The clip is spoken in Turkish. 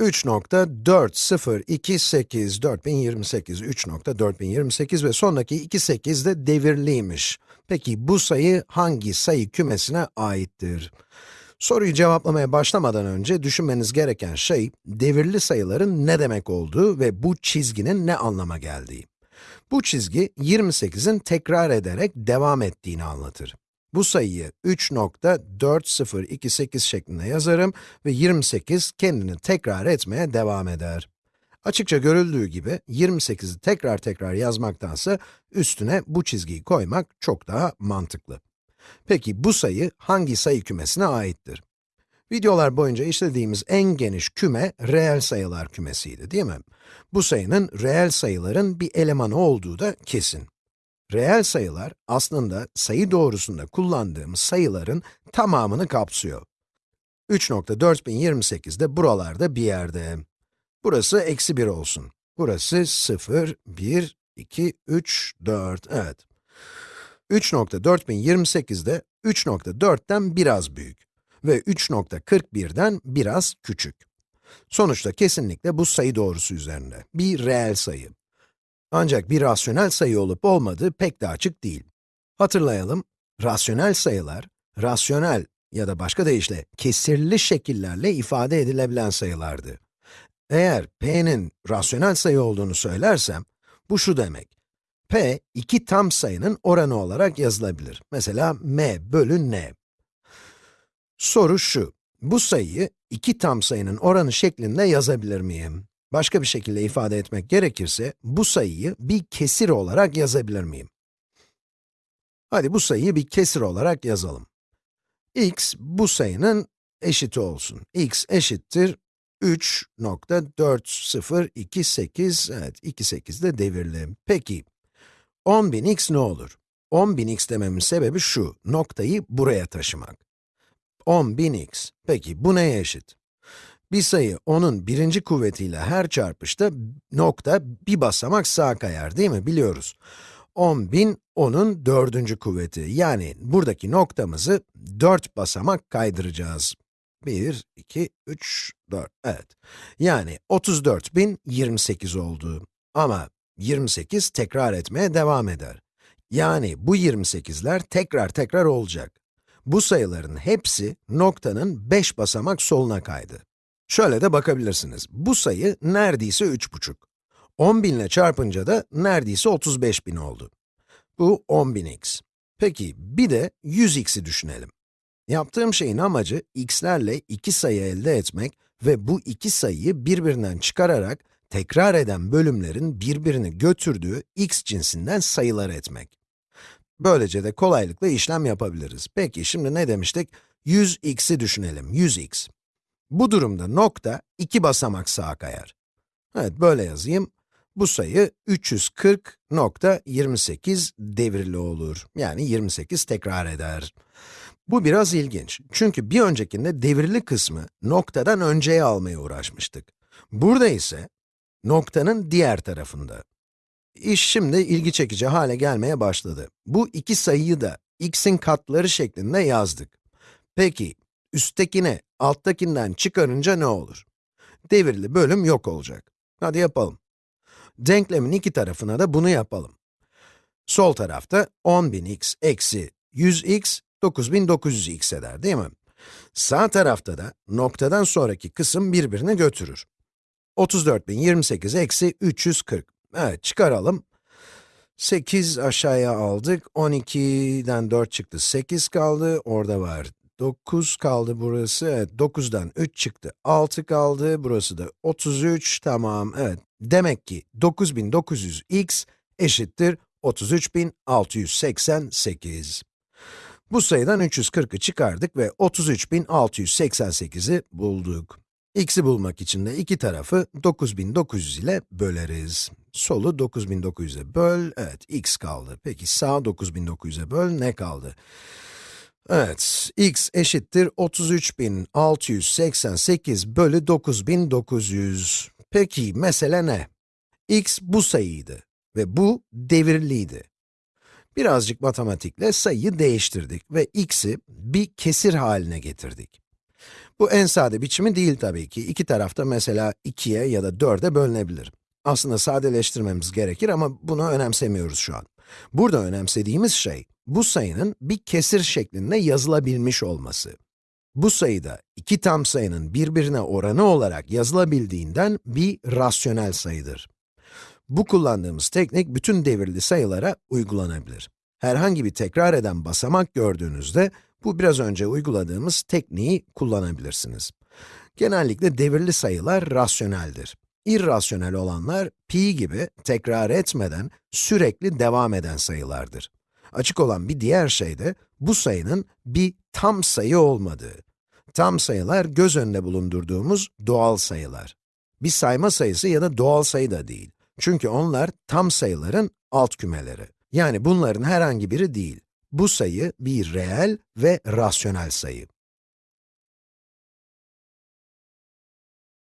3.4028 4028 3.4028 ve sondaki iki 8 de devirliymiş. Peki bu sayı hangi sayı kümesine aittir? Soruyu cevaplamaya başlamadan önce düşünmeniz gereken şey, devirli sayıların ne demek olduğu ve bu çizginin ne anlama geldiği. Bu çizgi 28'in tekrar ederek devam ettiğini anlatır. Bu sayıyı 3.4028 şeklinde yazarım ve 28 kendini tekrar etmeye devam eder. Açıkça görüldüğü gibi 28'i tekrar tekrar yazmaktansa üstüne bu çizgiyi koymak çok daha mantıklı. Peki bu sayı hangi sayı kümesine aittir? Videolar boyunca işlediğimiz en geniş küme reel sayılar kümesiydi, değil mi? Bu sayının reel sayıların bir elemanı olduğu da kesin. Reel sayılar aslında sayı doğrusunda kullandığımız sayıların tamamını kapsıyor. 3.4028 de buralarda bir yerde. Burası eksi 1 olsun. Burası 0, 1, 2, 3, 4, evet. 3.4028 de 3.4'ten biraz büyük ve 3.41'den biraz küçük. Sonuçta kesinlikle bu sayı doğrusu üzerinde, bir reel sayı. Ancak bir rasyonel sayı olup olmadığı pek de açık değil. Hatırlayalım, rasyonel sayılar, rasyonel ya da başka deyişle kesirli şekillerle ifade edilebilen sayılardı. Eğer p'nin rasyonel sayı olduğunu söylersem, bu şu demek. p, iki tam sayının oranı olarak yazılabilir. Mesela m bölü n. Soru şu, bu sayıyı iki tam sayının oranı şeklinde yazabilir miyim? Başka bir şekilde ifade etmek gerekirse, bu sayıyı bir kesir olarak yazabilir miyim? Hadi bu sayıyı bir kesir olarak yazalım. x, bu sayının eşiti olsun. x eşittir 3.4028, evet 28 de devirli. Peki, 10.000 x ne olur? 10.000 x dememin sebebi şu, noktayı buraya taşımak. 10.000 x. Peki, bu neye eşit? Bir sayı onun birinci kuvvetiyle her çarpışta nokta bir basamak sağa kayar değil mi? Biliyoruz. 10.000 onun dördüncü kuvveti. Yani buradaki noktamızı 4 basamak kaydıracağız. 1, 2, 3, 4, evet. Yani 34.028 oldu. Ama 28 tekrar etmeye devam eder. Yani bu 28'ler tekrar tekrar olacak. Bu sayıların hepsi noktanın 5 basamak soluna kaydı. Şöyle de bakabilirsiniz. Bu sayı neredeyse 3,5. 10.000 ile çarpınca da neredeyse 35.000 oldu. Bu 10.000x. Peki, bir de 100x'i düşünelim. Yaptığım şeyin amacı, x'lerle iki sayı elde etmek ve bu iki sayıyı birbirinden çıkararak, tekrar eden bölümlerin birbirini götürdüğü x cinsinden sayılar etmek. Böylece de kolaylıkla işlem yapabiliriz. Peki, şimdi ne demiştik? 100x'i düşünelim, 100x. Bu durumda nokta iki basamak sağa kayar. Evet, böyle yazayım. Bu sayı 340.28 devirli olur. Yani 28 tekrar eder. Bu biraz ilginç. Çünkü bir öncekinde devirli kısmı noktadan önceye almaya uğraşmıştık. Burada ise noktanın diğer tarafında. İş şimdi ilgi çekici hale gelmeye başladı. Bu iki sayıyı da x'in katları şeklinde yazdık. Peki, üsttekine alttakinden çıkarınca ne olur? Devirli bölüm yok olacak. Hadi yapalım. Denklemin iki tarafına da bunu yapalım. Sol tarafta 10.000x eksi 100x, 9.900x eder değil mi? Sağ tarafta da noktadan sonraki kısım birbirini götürür. 34.028 eksi 340. Evet, çıkaralım. 8 aşağıya aldık, 12'den 4 çıktı, 8 kaldı, orada var 9 kaldı burası, evet 9'dan 3 çıktı, 6 kaldı, burası da 33, tamam, evet. Demek ki 9900x eşittir 33688. Bu sayıdan 340'ı çıkardık ve 33688'i bulduk. x'i bulmak için de iki tarafı 9900 ile böleriz. Solu 9900'e böl, evet x kaldı. Peki sağ 9900'e böl, ne kaldı? Evet, x eşittir 33.688 bölü 9.900. Peki, mesele ne? x bu sayıydı ve bu devirliydi. Birazcık matematikle sayıyı değiştirdik ve x'i bir kesir haline getirdik. Bu en sade biçimi değil tabii ki. İki tarafta mesela 2'ye ya da 4'e bölünebilir. Aslında sadeleştirmemiz gerekir ama bunu önemsemiyoruz şu an. Burada önemsediğimiz şey, bu sayının bir kesir şeklinde yazılabilmiş olması. Bu sayıda iki tam sayının birbirine oranı olarak yazılabildiğinden bir rasyonel sayıdır. Bu kullandığımız teknik bütün devirli sayılara uygulanabilir. Herhangi bir tekrar eden basamak gördüğünüzde, bu biraz önce uyguladığımız tekniği kullanabilirsiniz. Genellikle devirli sayılar rasyoneldir. İrrasyonel olanlar, pi gibi tekrar etmeden sürekli devam eden sayılardır. Açık olan bir diğer şey de, bu sayının bir tam sayı olmadığı. Tam sayılar göz önünde bulundurduğumuz doğal sayılar. Bir sayma sayısı ya da doğal sayı da değil. Çünkü onlar tam sayıların alt kümeleri. Yani bunların herhangi biri değil. Bu sayı bir reel ve rasyonel sayı.